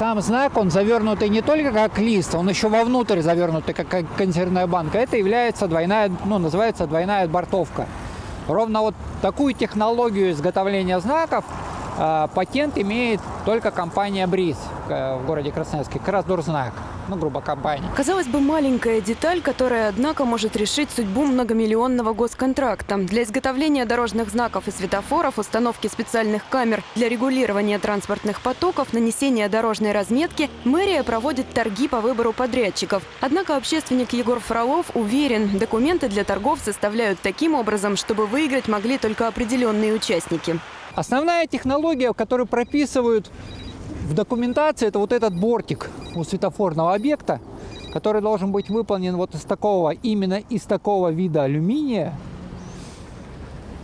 Сам знак, он завернутый не только как лист, он еще вовнутрь завернутый, как консервная банка. Это является двойная, ну, называется двойная бортовка. Ровно вот такую технологию изготовления знаков патент имеет только компания БРИЗ в городе Красноярске, дурзнак, ну, грубо компания. Казалось бы, маленькая деталь, которая, однако, может решить судьбу многомиллионного госконтракта. Для изготовления дорожных знаков и светофоров, установки специальных камер для регулирования транспортных потоков, нанесения дорожной разметки, мэрия проводит торги по выбору подрядчиков. Однако общественник Егор Фролов уверен, документы для торгов составляют таким образом, чтобы выиграть могли только определенные участники. Основная технология, которую прописывают в документации, это вот этот бортик у светофорного объекта, который должен быть выполнен вот из такого, именно из такого вида алюминия,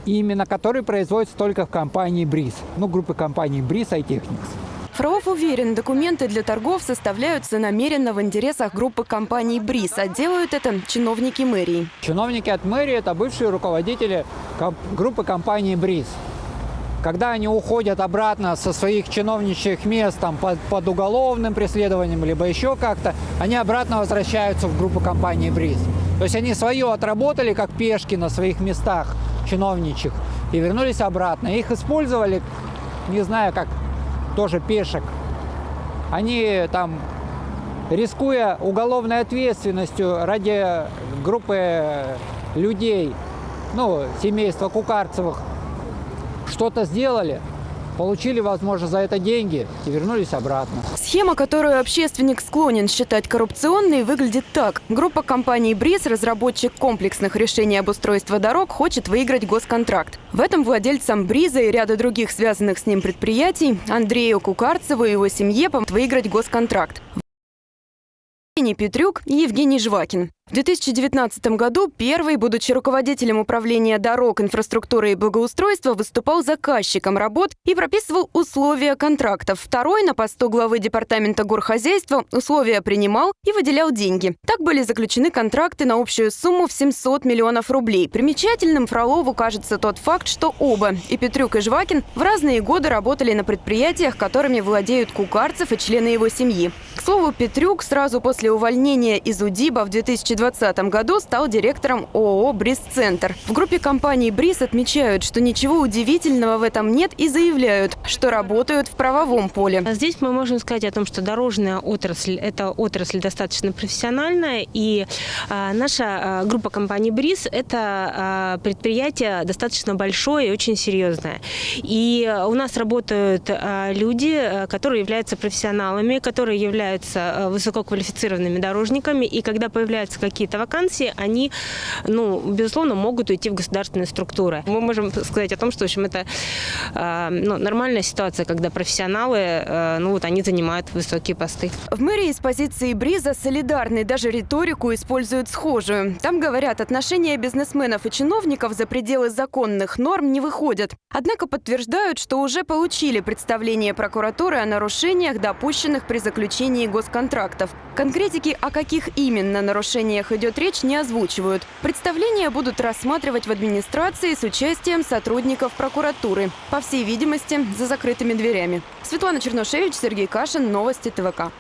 именно который производится только в компании БРИЗ, ну, группы компаний БРИЗ iTechnics. Фролов уверен, документы для торгов составляются намеренно в интересах группы компаний БРИЗ, а делают это чиновники мэрии. Чиновники от мэрии – это бывшие руководители группы компании БРИЗ. Когда они уходят обратно со своих чиновничьих мест там, под, под уголовным преследованием, либо еще как-то, они обратно возвращаются в группу компании БРИЗ. То есть они свое отработали, как пешки на своих местах чиновничьих, и вернулись обратно. Их использовали, не знаю, как тоже пешек. Они там, рискуя уголовной ответственностью ради группы людей, ну, семейства Кукарцевых, что-то сделали, получили, возможно, за это деньги и вернулись обратно. Схема, которую общественник склонен считать коррупционной, выглядит так. Группа компаний «Бриз», разработчик комплексных решений обустройства дорог, хочет выиграть госконтракт. В этом владельцам «Бриза» и ряда других связанных с ним предприятий Андрею Кукарцеву и его семье помогут выиграть госконтракт. Евгений Петрюк и Евгений Жвакин. В 2019 году первый, будучи руководителем управления дорог, инфраструктуры и благоустройства, выступал заказчиком работ и прописывал условия контрактов. Второй на посту главы департамента горхозяйства условия принимал и выделял деньги. Так были заключены контракты на общую сумму в 700 миллионов рублей. Примечательным Фролову кажется тот факт, что оба, и Петрюк, и Жвакин, в разные годы работали на предприятиях, которыми владеют Кукарцев и члены его семьи. Слову, Петрюк сразу после увольнения из УДИБа в 2020 2020 году стал директором ООО «Бриз-центр». В группе компании «Бриз» отмечают, что ничего удивительного в этом нет и заявляют, что работают в правовом поле. Здесь мы можем сказать о том, что дорожная отрасль – это отрасль достаточно профессиональная, и а, наша а, группа компаний «Бриз» – это а, предприятие достаточно большое и очень серьезное. И у нас работают люди, которые являются профессионалами, которые являются а, высококвалифицированными дорожниками, и когда появляются какие-то вакансии, они, ну, безусловно, могут уйти в государственные структуры. Мы можем сказать о том, что, в общем, это э, ну, нормальная ситуация, когда профессионалы, э, ну, вот они занимают высокие посты. В мэрии с позиции Бриза солидарны, даже риторику используют схожую. Там говорят, отношения бизнесменов и чиновников за пределы законных норм не выходят. Однако подтверждают, что уже получили представление прокуратуры о нарушениях, допущенных при заключении госконтрактов. Конкретики, о каких именно нарушениях идет речь, не озвучивают. Представления будут рассматривать в администрации с участием сотрудников прокуратуры. По всей видимости, за закрытыми дверями. Светлана Черношевич, Сергей Кашин. Новости ТВК.